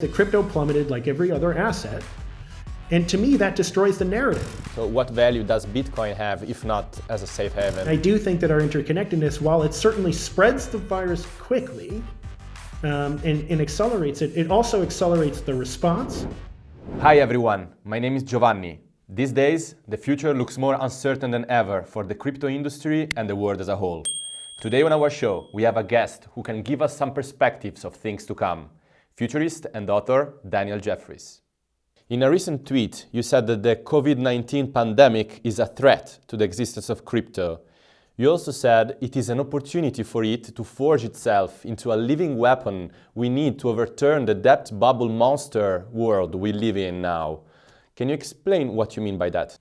The crypto plummeted like every other asset. And to me, that destroys the narrative. So what value does Bitcoin have, if not as a safe haven? I do think that our interconnectedness, while it certainly spreads the virus quickly um, and, and accelerates it, it also accelerates the response. Hi everyone, my name is Giovanni. These days, the future looks more uncertain than ever for the crypto industry and the world as a whole. Today on our show, we have a guest who can give us some perspectives of things to come, futurist and author Daniel Jeffries. In a recent tweet, you said that the COVID-19 pandemic is a threat to the existence of crypto. You also said it is an opportunity for it to forge itself into a living weapon we need to overturn the debt bubble monster world we live in now. Can you explain what you mean by that?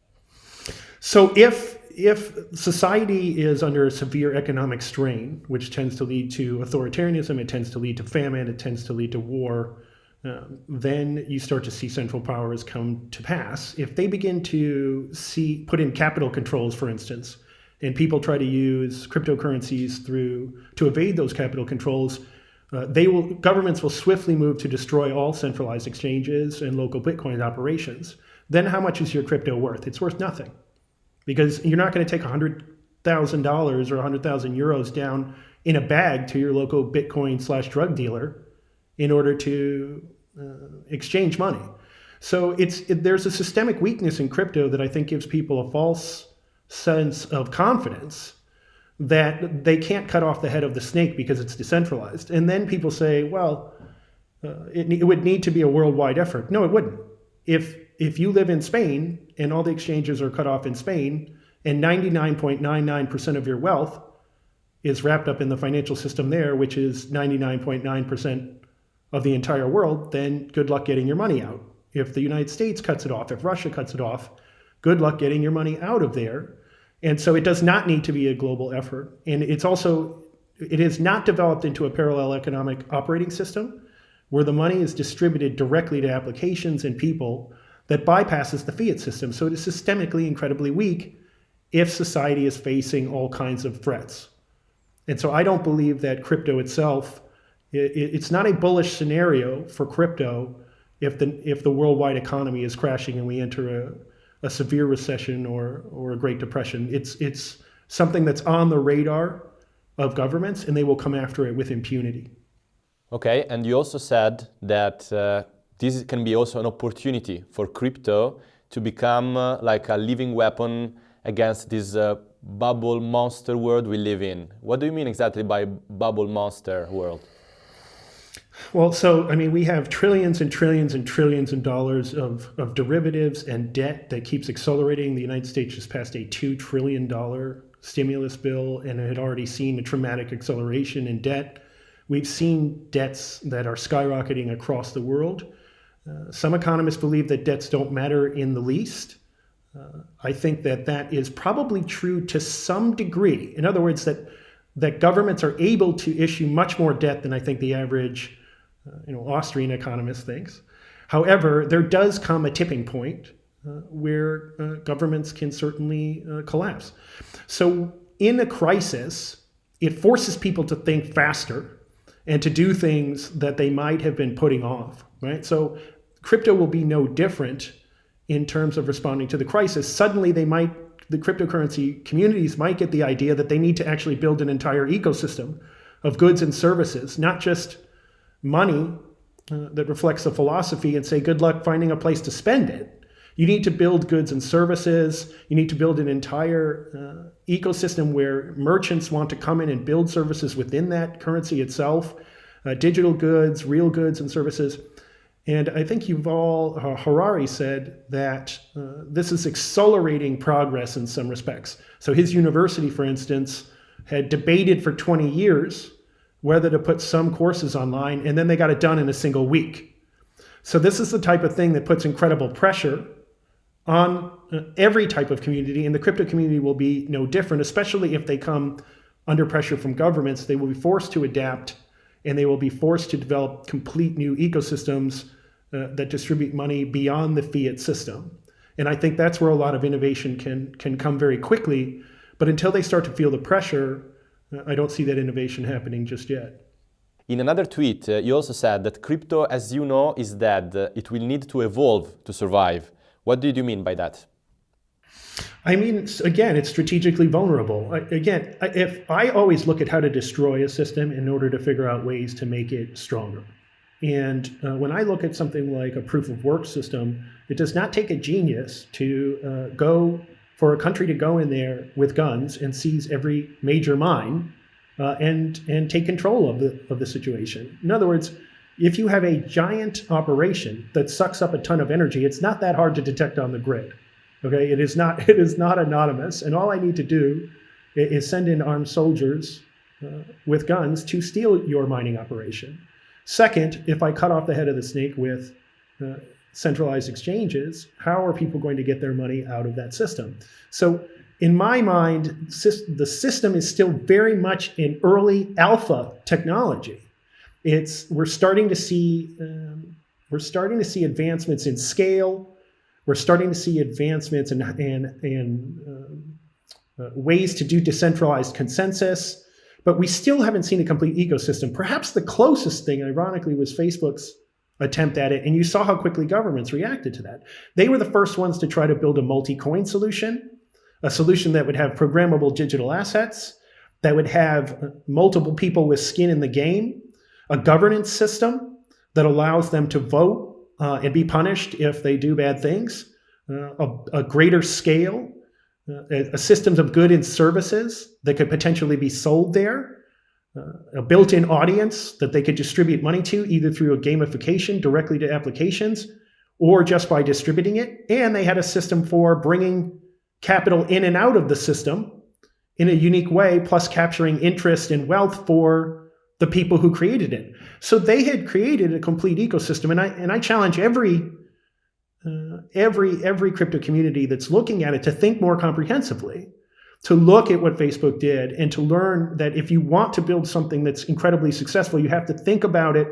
So if if society is under a severe economic strain, which tends to lead to authoritarianism, it tends to lead to famine, it tends to lead to war, um, then you start to see central powers come to pass. If they begin to see put in capital controls, for instance, and people try to use cryptocurrencies through to evade those capital controls, uh, they will governments will swiftly move to destroy all centralized exchanges and local Bitcoin operations. Then how much is your crypto worth? It's worth nothing, because you're not going to take hundred thousand dollars or hundred thousand euros down in a bag to your local Bitcoin slash drug dealer in order to uh, exchange money. So it's it, there's a systemic weakness in crypto that I think gives people a false sense of confidence that they can't cut off the head of the snake because it's decentralized. And then people say, well, uh, it, it would need to be a worldwide effort. No, it wouldn't. If if you live in Spain and all the exchanges are cut off in Spain and 99.99% of your wealth is wrapped up in the financial system there, which is 99.9% of the entire world, then good luck getting your money out. If the United States cuts it off, if Russia cuts it off, good luck getting your money out of there. And so it does not need to be a global effort. And it's also, it is not developed into a parallel economic operating system where the money is distributed directly to applications and people that bypasses the fiat system. So it is systemically incredibly weak if society is facing all kinds of threats. And so I don't believe that crypto itself it's not a bullish scenario for crypto if the if the worldwide economy is crashing and we enter a, a severe recession or or a Great Depression. It's it's something that's on the radar of governments, and they will come after it with impunity. Okay, and you also said that uh, this can be also an opportunity for crypto to become uh, like a living weapon against this uh, bubble monster world we live in. What do you mean exactly by bubble monster world? Well, so I mean, we have trillions and trillions and trillions of dollars of, of derivatives and debt that keeps accelerating. The United States just passed a $2 trillion stimulus bill and had already seen a traumatic acceleration in debt. We've seen debts that are skyrocketing across the world. Uh, some economists believe that debts don't matter in the least. Uh, I think that that is probably true to some degree. In other words, that that governments are able to issue much more debt than I think the average uh, you know, Austrian economist thinks. However, there does come a tipping point uh, where uh, governments can certainly collapse. So in a crisis, it forces people to think faster and to do things that they might have been putting off, right? So crypto will be no different in terms of responding to the crisis. Suddenly they might, the cryptocurrency communities might get the idea that they need to actually build an entire ecosystem of goods and services, not just money uh, that reflects a philosophy and say, good luck finding a place to spend it. You need to build goods and services. You need to build an entire uh, ecosystem where merchants want to come in and build services within that currency itself, uh, digital goods, real goods and services. And I think Yuval uh, Harari said that uh, this is accelerating progress in some respects. So his university, for instance, had debated for 20 years whether to put some courses online, and then they got it done in a single week. So this is the type of thing that puts incredible pressure on uh, every type of community, and the crypto community will be no different, especially if they come under pressure from governments. They will be forced to adapt, and they will be forced to develop complete new ecosystems uh, that distribute money beyond the fiat system. And I think that's where a lot of innovation can, can come very quickly. But until they start to feel the pressure, I don't see that innovation happening just yet. In another tweet, uh, you also said that crypto, as you know, is dead. Uh, it will need to evolve to survive. What did you mean by that? I mean, again, it's strategically vulnerable. Again, if I always look at how to destroy a system in order to figure out ways to make it stronger. And uh, when I look at something like a proof of work system, it does not take a genius to uh, go for a country to go in there with guns and seize every major mine uh, and and take control of the of the situation. In other words, if you have a giant operation that sucks up a ton of energy, it's not that hard to detect on the grid. Okay, it is not it is not anonymous, and all I need to do is send in armed soldiers uh, with guns to steal your mining operation. Second, if I cut off the head of the snake with uh, centralized exchanges, how are people going to get their money out of that system? So in my mind, the system is still very much in early alpha technology. It's we're starting to see um, we're starting to see advancements in scale. We're starting to see advancements in in, in um, uh, ways to do decentralized consensus, but we still haven't seen a complete ecosystem. Perhaps the closest thing, ironically, was Facebook's attempt at it, and you saw how quickly governments reacted to that. They were the first ones to try to build a multi-coin solution a solution that would have programmable digital assets, that would have multiple people with skin in the game, a governance system that allows them to vote uh, and be punished if they do bad things, uh, a, a, greater scale, uh, a, systems of good and services that could potentially be sold there, uh, a built-in audience that they could distribute money to either through a gamification directly to applications or just by distributing it. And they had a system for bringing capital in and out of the system in a unique way, plus capturing interest and wealth for the people who created it. So they had created a complete ecosystem, and I and I challenge every uh, every every crypto community that's looking at it to think more comprehensively, to look at what Facebook did, and to learn that if you want to build something that's incredibly successful, you have to think about it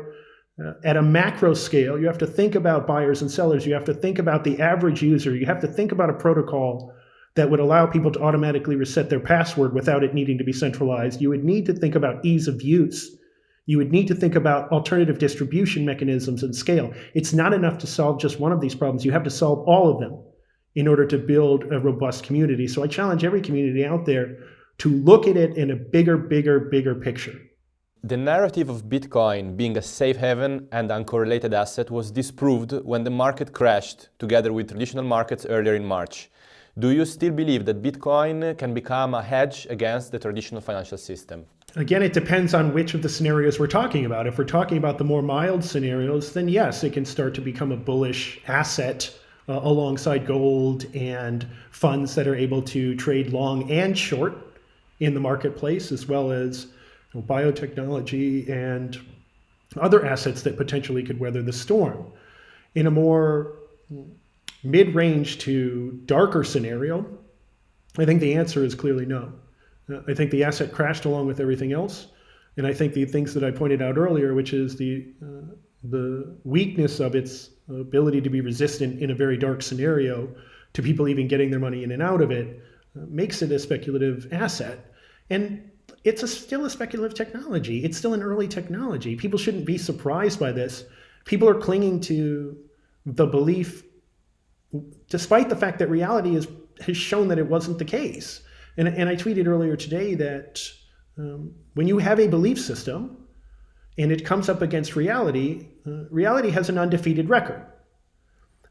uh, at a macro scale. You have to think about buyers and sellers. You have to think about the average user. You have to think about a protocol that would allow people to automatically reset their password without it needing to be centralized. You would need to think about ease of use. You would need to think about alternative distribution mechanisms and scale. It's not enough to solve just one of these problems. You have to solve all of them in order to build a robust community. So I challenge every community out there to look at it in a bigger, bigger, bigger picture. The narrative of Bitcoin being a safe haven and uncorrelated asset was disproved when the market crashed together with traditional markets earlier in March. Do you still believe that Bitcoin can become a hedge against the traditional financial system? Again, it depends on which of the scenarios we're talking about. If we're talking about the more mild scenarios, then yes, it can start to become a bullish asset uh, alongside gold and funds that are able to trade long and short in the marketplace, as well as you know, biotechnology and other assets that potentially could weather the storm. In a more mid-range to darker scenario, I think the answer is clearly no. I think the asset crashed along with everything else. And I think the things that I pointed out earlier, which is the, uh, the weakness of its ability to be resistant in a very dark scenario to people even getting their money in and out of it, uh, makes it a speculative asset. And it's a, still a speculative technology. It's still an early technology. People shouldn't be surprised by this. People are clinging to the belief despite the fact that reality is, has shown that it wasn't the case. And, and I tweeted earlier today that um, when you have a belief system and it comes up against reality, uh, reality has an undefeated record.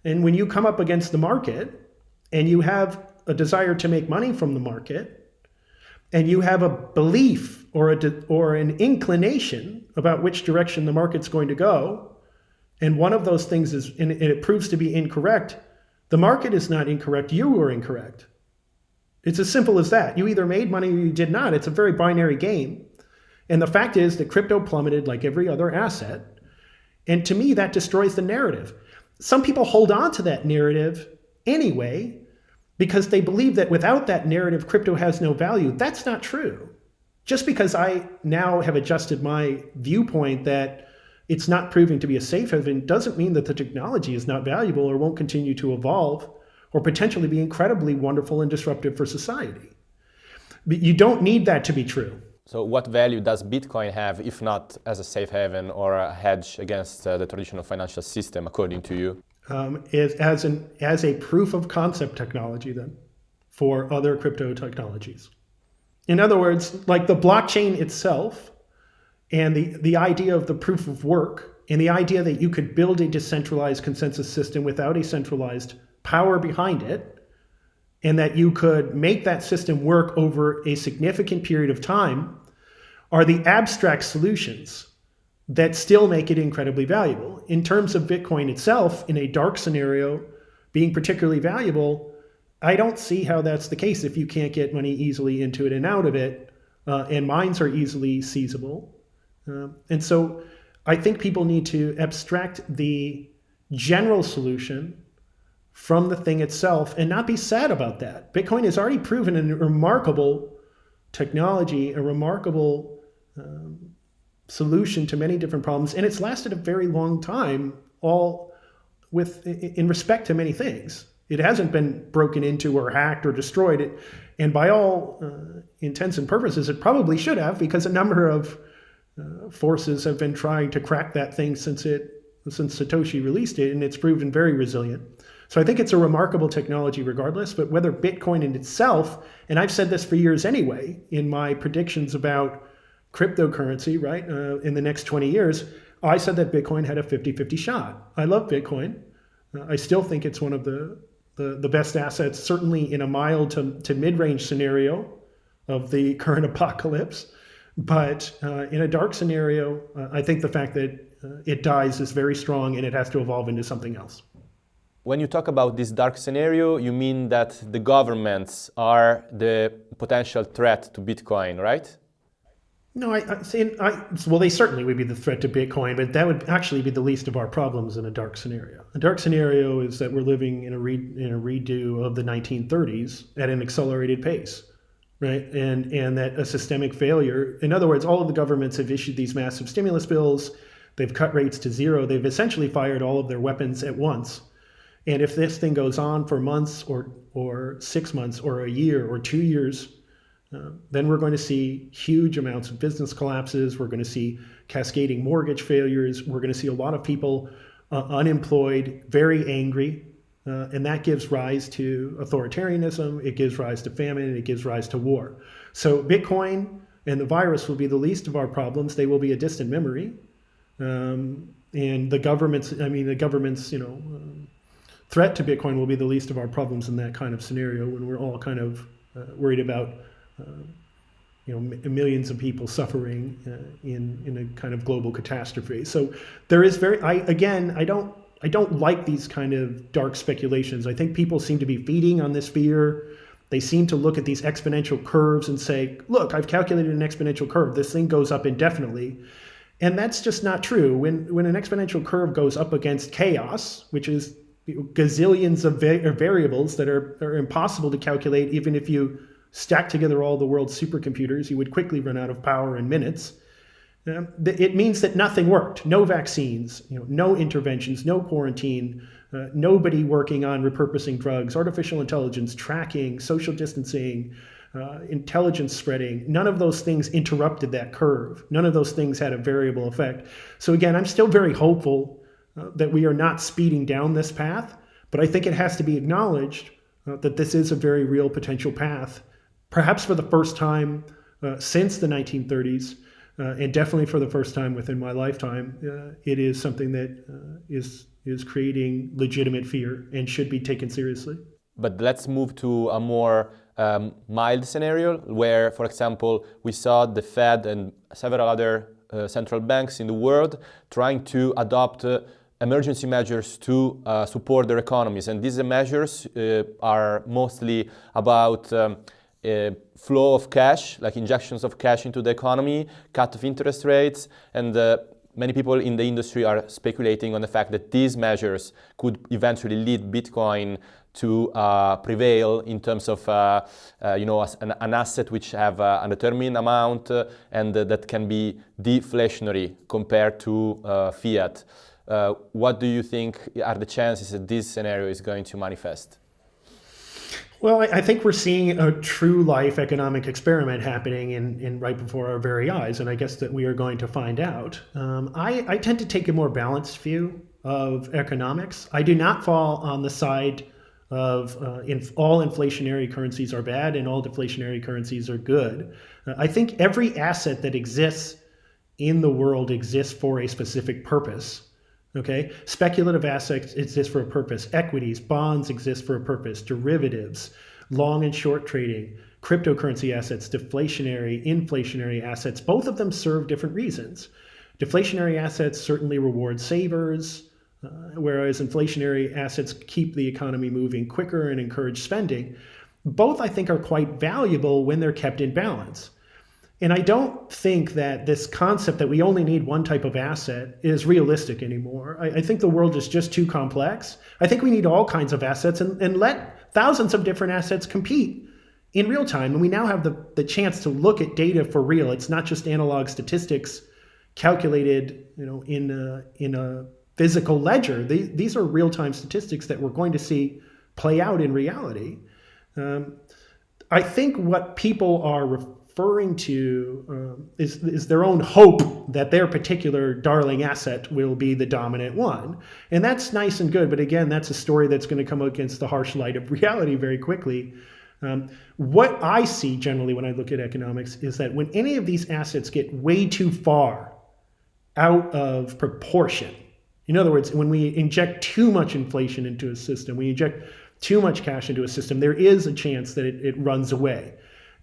And when you come up against the market and you have a desire to make money from the market, and you have a belief or, a or an inclination about which direction the market's going to go, and one of those things is, and it proves to be incorrect, the market is not incorrect. You were incorrect. It's as simple as that. You either made money or you did not. It's a very binary game. And the fact is that crypto plummeted like every other asset. And to me, that destroys the narrative. Some people hold on to that narrative anyway because they believe that without that narrative, crypto has no value. That's not true. Just because I now have adjusted my viewpoint that it's not proving to be a safe haven doesn't mean that the technology is not valuable or won't continue to evolve or potentially be incredibly wonderful and disruptive for society. But you don't need that to be true. So what value does Bitcoin have, if not as a safe haven or a hedge against uh, the traditional financial system, according to you? Um, is, as, an, as a proof of concept technology, then, for other crypto technologies. In other words, like the blockchain itself and the, the idea of the proof of work and the idea that you could build a decentralized consensus system without a centralized power behind it and that you could make that system work over a significant period of time are the abstract solutions that still make it incredibly valuable. In terms of Bitcoin itself, in a dark scenario, being particularly valuable, I don't see how that's the case if you can't get money easily into it and out of it, uh, and mines are easily seizable. Uh, and so I think people need to abstract the general solution from the thing itself and not be sad about that. Bitcoin has already proven a remarkable technology, a remarkable um, solution to many different problems, and it's lasted a very long time, all with in respect to many things. It hasn't been broken into or hacked or destroyed. It, and by all uh, intents and purposes, it probably should have, because a number of uh, forces have been trying to crack that thing since it since Satoshi released it, and it's proven very resilient. So I think it's a remarkable technology regardless, but whether Bitcoin in itself, and I've said this for years anyway, in my predictions about cryptocurrency, right, uh, in the next 20 years, I said that Bitcoin had a 50-50 shot. I love Bitcoin. Uh, I still think it's one of the, the, the best assets, certainly in a mild to, to mid-range scenario of the current apocalypse. But uh, in a dark scenario, uh, I think the fact that uh, it dies is very strong and it has to evolve into something else. When you talk about this dark scenario, you mean that the governments are the potential threat to Bitcoin, right? No, I, I say, I, well, they certainly would be the threat to Bitcoin, but that would actually be the least of our problems in a dark scenario. A dark scenario is that we're living in a, re, in a redo of the 1930s at an accelerated pace, right? And, and that a systemic failure, in other words, all of the governments have issued these massive stimulus bills, they've cut rates to zero, they've essentially fired all of their weapons at once and if this thing goes on for months or, or six months or a year or two years, uh, then we're going to see huge amounts of business collapses. We're going to see cascading mortgage failures. We're going to see a lot of people uh, unemployed, very angry. Uh, and that gives rise to authoritarianism. It gives rise to famine. It gives rise to war. So Bitcoin and the virus will be the least of our problems. They will be a distant memory. Um, and the government's, I mean, the government's, you know, threat to Bitcoin will be the least of our problems in that kind of scenario when we're all kind of uh, worried about uh, you know millions of people suffering uh, in in a kind of global catastrophe. So there is very I again I don't I don't like these kind of dark speculations. I think people seem to be feeding on this fear. They seem to look at these exponential curves and say, look, I've calculated an exponential curve. This thing goes up indefinitely. And that's just not true. When, when an exponential curve goes up against chaos, which is gazillions of va variables that are, are impossible to calculate. Even if you stack together all the world's supercomputers, you would quickly run out of power in minutes. Uh, it means that nothing worked. No vaccines, you know, no interventions, no quarantine, uh, nobody working on repurposing drugs, artificial intelligence, tracking, social distancing, uh, intelligence spreading. None of those things interrupted that curve. None of those things had a variable effect. So again, I'm still very hopeful uh, that we are not speeding down this path, but I think it has to be acknowledged uh, that this is a very real potential path, perhaps for the first time uh, since the 1930s, uh, and definitely for the first time within my lifetime. Uh, it is something that is is creating legitimate fear and should be taken seriously. But let's move to a more um, mild scenario where, for example, we saw the Fed and several other uh, central banks in the world trying to adopt uh, emergency measures to uh, support their economies. And these measures uh, are mostly about um, uh, flow of cash, like injections of cash into the economy, cut of interest rates, and uh, many people in the industry are speculating on the fact that these measures could eventually lead Bitcoin to uh, prevail in terms of uh, uh, you know an, an, asset which have uh, a determined amount uh, and that can be deflationary compared to uh, what do you think are the chances that this scenario is going to manifest? Well, I think we're seeing a true life economic experiment happening in, in right before our very eyes, and I guess that we are going to find out. Um, I, I tend to take a more balanced view of economics. I do not fall on the side of uh, in, all inflationary currencies are bad and all deflationary currencies are good. Uh, I think every asset that exists in the world exists for a specific purpose. Okay, speculative assets exist for a purpose. Equities, bonds exist for a purpose. Derivatives, long and short trading, cryptocurrency assets, deflationary, inflationary assets, both of them serve different reasons. Deflationary assets certainly reward savers, uh, whereas inflationary assets keep the economy moving quicker and encourage spending. Both, I think, are quite valuable when they're kept in balance. And I don't think that this concept that we only need one type of asset is realistic anymore. I, I, think the world is just too complex. I think we need all kinds of assets and, and let thousands of different assets compete in real time. And we now have the, the chance to look at data for real. It's not just analog statistics calculated you know, in, a, in a physical ledger. These, these are real time statistics that we're going to see play out in reality. Um, I think what people are referring to um, is, is their own hope that their particular darling asset will be the dominant one. And that's nice and good, but again, that's a story that's going to come against the harsh light of reality very quickly. Um, what I see generally when I look at economics is that when any of these assets get way too far out of proportion, in other words, when we inject too much inflation into a system, we inject too much cash into a system, there is a chance that it, it runs away.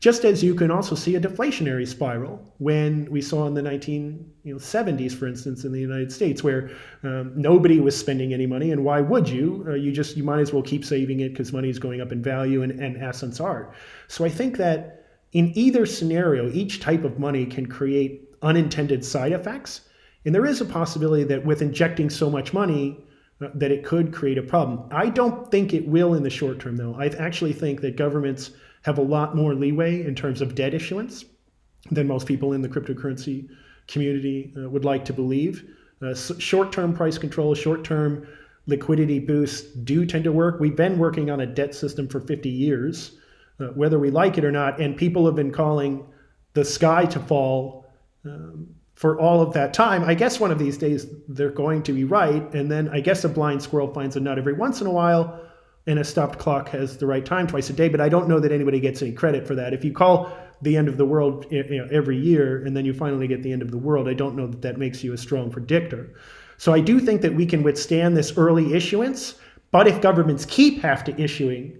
Just as you can also see a deflationary spiral when we saw in the 1970s, for instance, in the United States, where um, nobody was spending any money. And why would you? Uh, you just, you might as well keep saving it because money is going up in value and, and assets are. So I think that in either scenario, each type of money can create unintended side effects. And there is a possibility that with injecting so much money, uh, that it could create a problem. I don't think it will in the short term, though. I actually think that governments have a lot more leeway in terms of debt issuance than most people in the cryptocurrency community uh, would like to believe. Uh, short-term price control, short-term liquidity boosts do tend to work. We've been working on a debt system for 50 years, uh, whether we like it or not, and people have been calling the sky to fall um, for all of that time. I guess one of these days they're going to be right, and then I guess a blind squirrel finds a nut every once in a while, and a stopped clock has the right time twice a day. But I don't know that anybody gets any credit for that. If you call the end of the world you know, every year and then you finally get the end of the world, I don't know that that makes you a strong predictor. So I do think that we can withstand this early issuance. But if governments keep have to issuing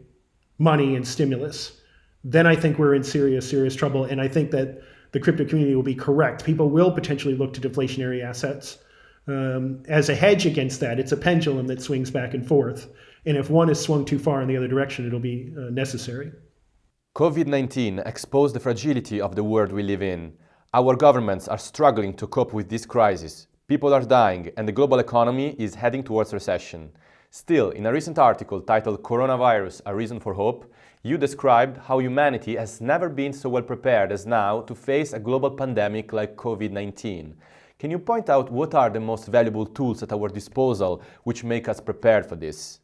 money and stimulus, then I think we're in serious, serious trouble. And I think that the crypto community will be correct. People will potentially look to deflationary assets um, as a hedge against that. It's a pendulum that swings back and forth. And if one is swung too far in the other direction, it'll be uh, necessary. COVID 19 exposed the fragility of the world we live in. Our governments are struggling to cope with this crisis. People are dying, and the global economy is heading towards recession. Still, in a recent article titled Coronavirus A Reason for Hope, you described how humanity has never been so well prepared as now to face a global pandemic like COVID 19. Can you point out what are the most valuable tools at our disposal which make us prepared for this?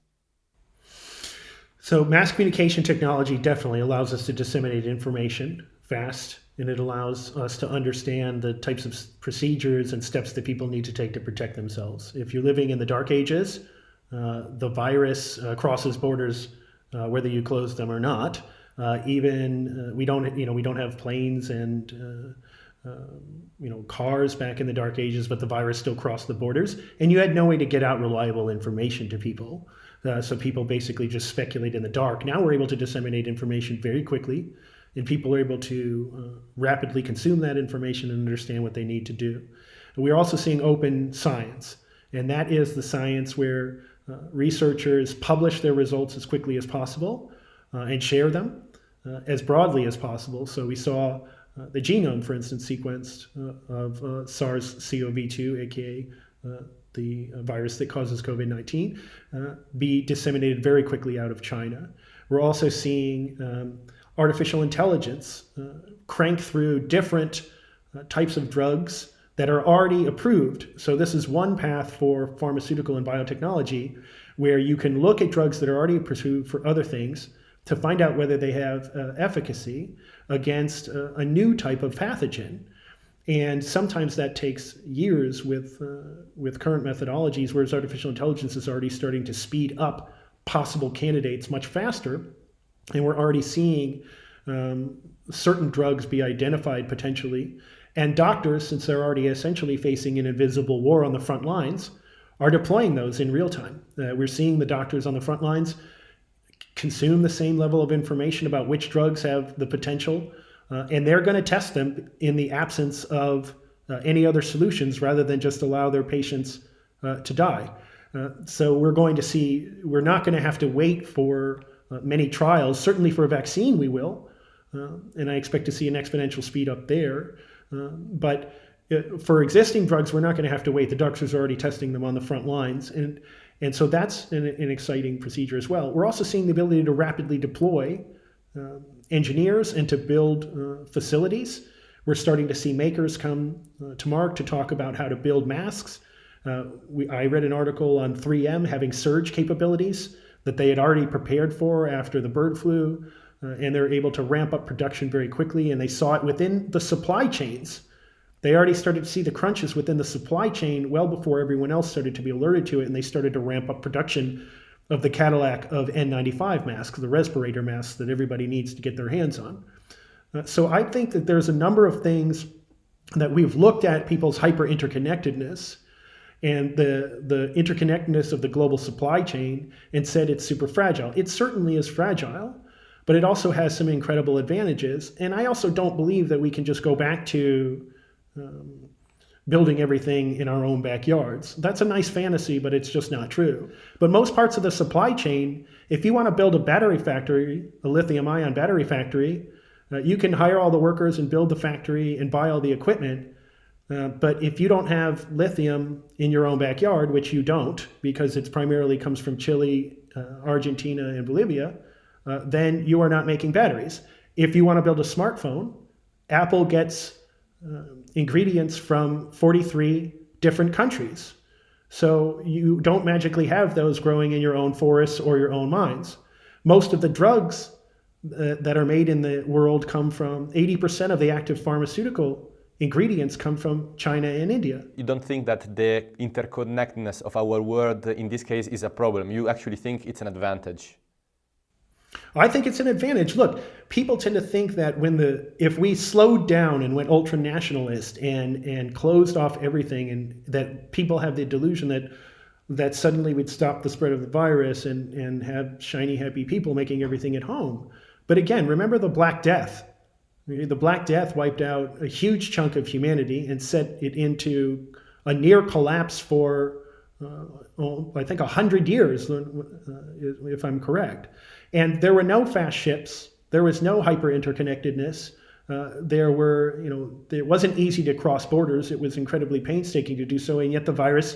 So mass communication technology definitely allows us to disseminate information fast, and it allows us to understand the types of procedures and steps that people need to take to protect themselves. If you're living in the dark ages, uh, the virus uh, crosses borders uh, whether you close them or not. Uh, even uh, we don't, you know, we don't have planes and uh, you know cars back in the dark ages, but the virus still crossed the borders, and you had no way to get out reliable information to people. Uh, so people basically just speculate in the dark. Now we're able to disseminate information very quickly, and people are able to uh, rapidly consume that information and understand what they need to do. And we're also seeing open science, and that is the science where uh, researchers publish their results as quickly as possible uh, and share them uh, as broadly as possible. So we saw the genome, for instance, sequenced of SARS-CoV-2, aka the virus that causes COVID-19, uh, be disseminated very quickly out of China. We're also seeing um, artificial intelligence uh, crank through different uh, types of drugs that are already approved. So this is one path for pharmaceutical and biotechnology where you can look at drugs that are already approved for other things, to find out whether they have uh, efficacy against uh, a new type of pathogen. And sometimes that takes years with, uh, with current methodologies, whereas artificial intelligence is already starting to speed up possible candidates much faster. And we're already seeing um, certain drugs be identified potentially. And doctors, since they're already essentially facing an invisible war on the front lines, are deploying those in real time. Uh, we're seeing the doctors on the front lines consume the same level of information about which drugs have the potential, uh, and they're going to test them in the absence of uh, any other solutions rather than just allow their patients uh, to die. Uh, so we're going to see, we're not going to have to wait for uh, many trials. Certainly for a vaccine, we will. and I expect to see an exponential speed up there. but for existing drugs, we're not going to have to wait. The doctors are already testing them on the front lines. And, and so that's an, an exciting procedure as well. We're also seeing the ability to rapidly deploy uh, engineers and to build uh, facilities. We're starting to see makers come uh, to Mark to talk about how to build masks. Uh, we, I read an article on 3M having surge capabilities that they had already prepared for after the bird flu, uh, and they're able to ramp up production very quickly. And they saw it within the supply chains they already started to see the crunches within the supply chain well before everyone else started to be alerted to it, and they started to ramp up production of the Cadillac of N95 masks, the respirator masks that everybody needs to get their hands on. Uh, so I think that there's a number of things that we've looked at people's hyper interconnectedness and the the interconnectedness of the global supply chain and said it's super fragile. It certainly is fragile, but it also has some incredible advantages. And I also don't believe that we can just go back to um, building everything in our own backyards. That's a nice fantasy, but it's just not true. But most parts of the supply chain, if you want to build a battery factory, a lithium ion battery factory, uh, you can hire all the workers and build the factory and buy all the equipment. Uh, but if you don't have lithium in your own backyard, which you don't, because it primarily comes from Chile, uh, Argentina, and Bolivia, uh, then you are not making batteries. If you want to build a smartphone, Apple gets uh, ingredients from 43 different countries. So you don't magically have those growing in your own forests or your own mines. Most of the drugs uh, that are made in the world come from 80% of the active pharmaceutical ingredients come from China and India. You don't think that the interconnectedness of our world in this case is a problem. You actually think it's an advantage. I think it's an advantage. Look, people tend to think that when the if we slowed down and went ultra nationalist and and closed off everything, and that people have the delusion that that suddenly we'd stop the spread of the virus and and have shiny happy people making everything at home. But again, remember the Black Death. The Black Death wiped out a huge chunk of humanity and set it into a near collapse for, uh, well, I think, 100 years, uh, if I'm correct. And there were no fast ships. There was no hyper interconnectedness. Uh, there were, you know, it wasn't easy to cross borders. It was incredibly painstaking to do so, and yet the virus,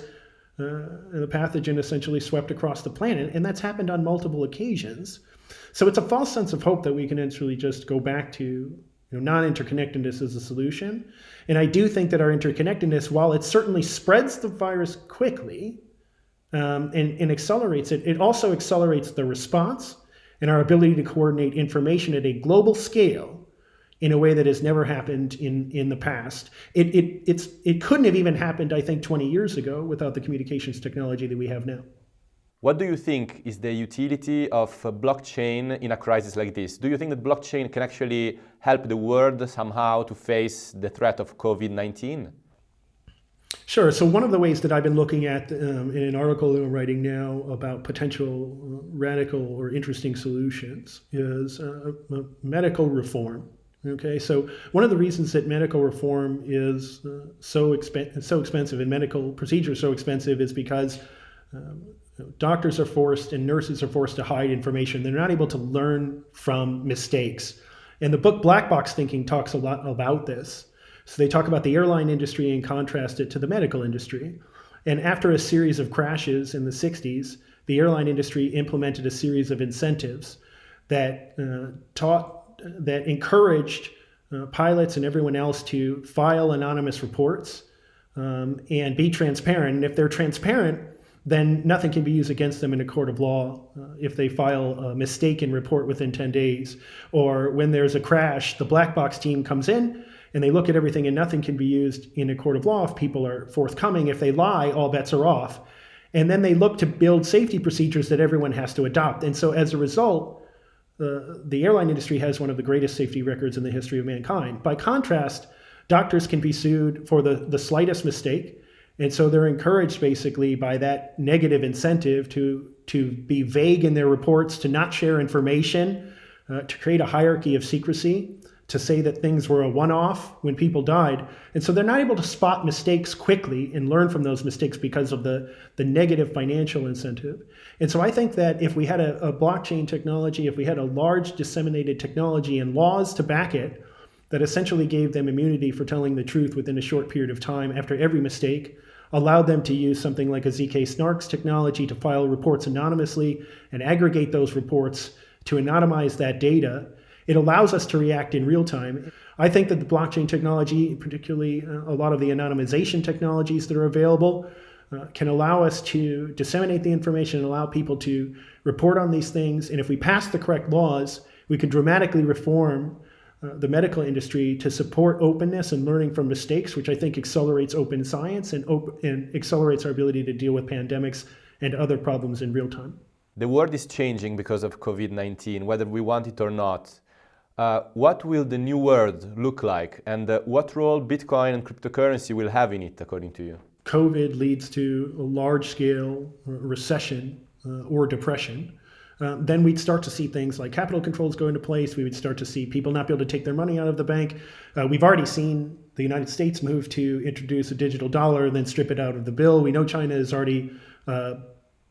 uh, the pathogen, essentially swept across the planet, and that's happened on multiple occasions. So it's a false sense of hope that we can actually just go back to you know, non-interconnectedness as a solution. And I do think that our interconnectedness, while it certainly spreads the virus quickly um, and, and accelerates it, it also accelerates the response and our ability to coordinate information at a global scale in a way that has never happened in, in the past. It, it, it's, it couldn't have even happened, I think, 20 years ago without the communications technology that we have now. What do you think is the utility of blockchain in a crisis like this? Do you think that blockchain can actually help the world somehow to face the threat of COVID-19? Sure. So one of the ways that I've been looking at um, in an article that I'm writing now about potential uh, radical or interesting solutions is uh, medical reform. Okay, so one of the reasons that medical reform is uh, so expen- so expensive and medical procedures so expensive is because um, doctors are forced and nurses are forced to hide information. They're not able to learn from mistakes. And the book Black Box Thinking talks a lot about this. So they talk about the airline industry and contrast it to the medical industry. And after a series of crashes in the 60s, the airline industry implemented a series of incentives that uh, taught that encouraged uh, pilots and everyone else to file anonymous reports um, and be transparent. And if they're transparent, then nothing can be used against them in a court of law uh, if they file a mistaken report within 10 days. Or when there's a crash, the black box team comes in and they look at everything and nothing can be used in a court of law if people are forthcoming. If they lie, all bets are off. And then they look to build safety procedures that everyone has to adopt. And so as a result, uh, the airline industry has one of the greatest safety records in the history of mankind. By contrast, doctors can be sued for the, the slightest mistake. And so they're encouraged basically by that negative incentive to, to be vague in their reports, to not share information, uh, to create a hierarchy of secrecy to say that things were a one-off when people died. And so they're not able to spot mistakes quickly and learn from those mistakes because of the, the negative financial incentive. And so I think that if we had a, a blockchain technology, if we had a large disseminated technology and laws to back it, that essentially gave them immunity for telling the truth within a short period of time after every mistake, allowed them to use something like a ZK Snarks technology to file reports anonymously and aggregate those reports to anonymize that data it allows us to react in real time. I think that the blockchain technology, particularly uh, a lot of the anonymization technologies that are available, uh, can allow us to disseminate the information and allow people to report on these things. And if we pass the correct laws, we could dramatically reform uh, the medical industry to support openness and learning from mistakes, which I think accelerates open science and, op and accelerates our ability to deal with pandemics and other problems in real time. The world is changing because of COVID-19, whether we want it or not. Uh, what will the new world look like and uh, what role Bitcoin and cryptocurrency will have in it, according to you? COVID leads to a large scale recession uh, or depression. Uh, then we'd start to see things like capital controls go into place. We would start to see people not be able to take their money out of the bank. Uh, we've already seen the United States move to introduce a digital dollar and then strip it out of the bill. We know China is already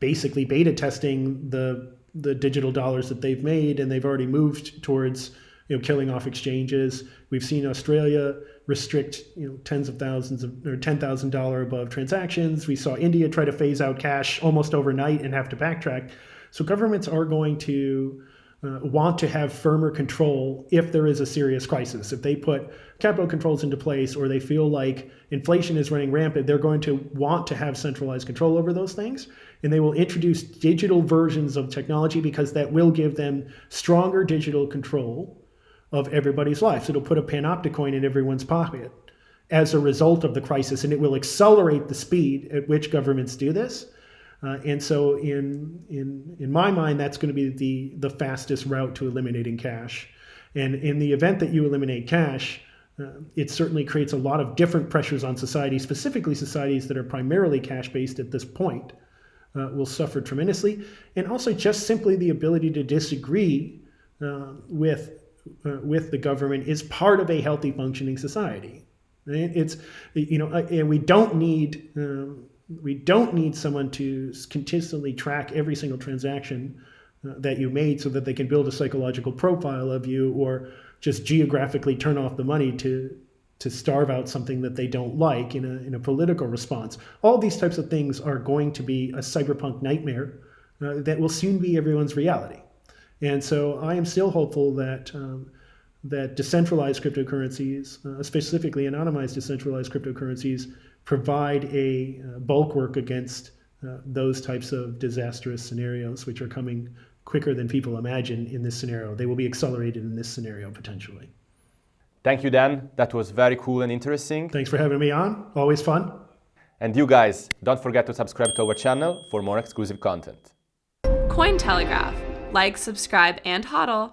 basically beta testing the the digital dollars that they've made, and they've already moved towards you know, killing off exchanges. We've seen Australia restrict, you know, tens of thousands of or ten thousand dollar above transactions. We saw India try to phase out cash almost overnight and have to backtrack. So governments are going to uh, want to have firmer control if there is a serious crisis. If they put capital controls into place or they feel like inflation is running rampant, they're going to want to have centralized control over those things. And they will introduce digital versions of technology because that will give them stronger digital control of everybody's lives. It'll put a panopticon in everyone's pocket as a result of the crisis, and it will accelerate the speed at which governments do this. Uh, and so, in in in my mind, that's going to be the the fastest route to eliminating cash. And in the event that you eliminate cash, uh, it certainly creates a lot of different pressures on society, specifically societies that are primarily cash based at this point. Uh, will suffer tremendously, and also just simply the ability to disagree uh, with uh, with the government is part of a healthy functioning society. It's you know, uh, and we don't need uh, we don't need someone to consistently track every single transaction uh, that you made so that they can build a psychological profile of you or just geographically turn off the money to to starve out something that they don't like in a, in a political response. All these types of things are going to be a cyberpunk nightmare uh, that will soon be everyone's reality. And so I am still hopeful that um, that decentralized cryptocurrencies, uh, specifically anonymized decentralized cryptocurrencies, provide a uh, bulwark against uh, those types of disastrous scenarios, which are coming quicker than people imagine in this scenario. They will be accelerated in this scenario potentially. Thank you, Dan. That was very cool and interesting. Thanks for having me on. Always fun. And you guys, don't forget to subscribe to our channel for more exclusive content. Cointelegraph like, subscribe, and hodl.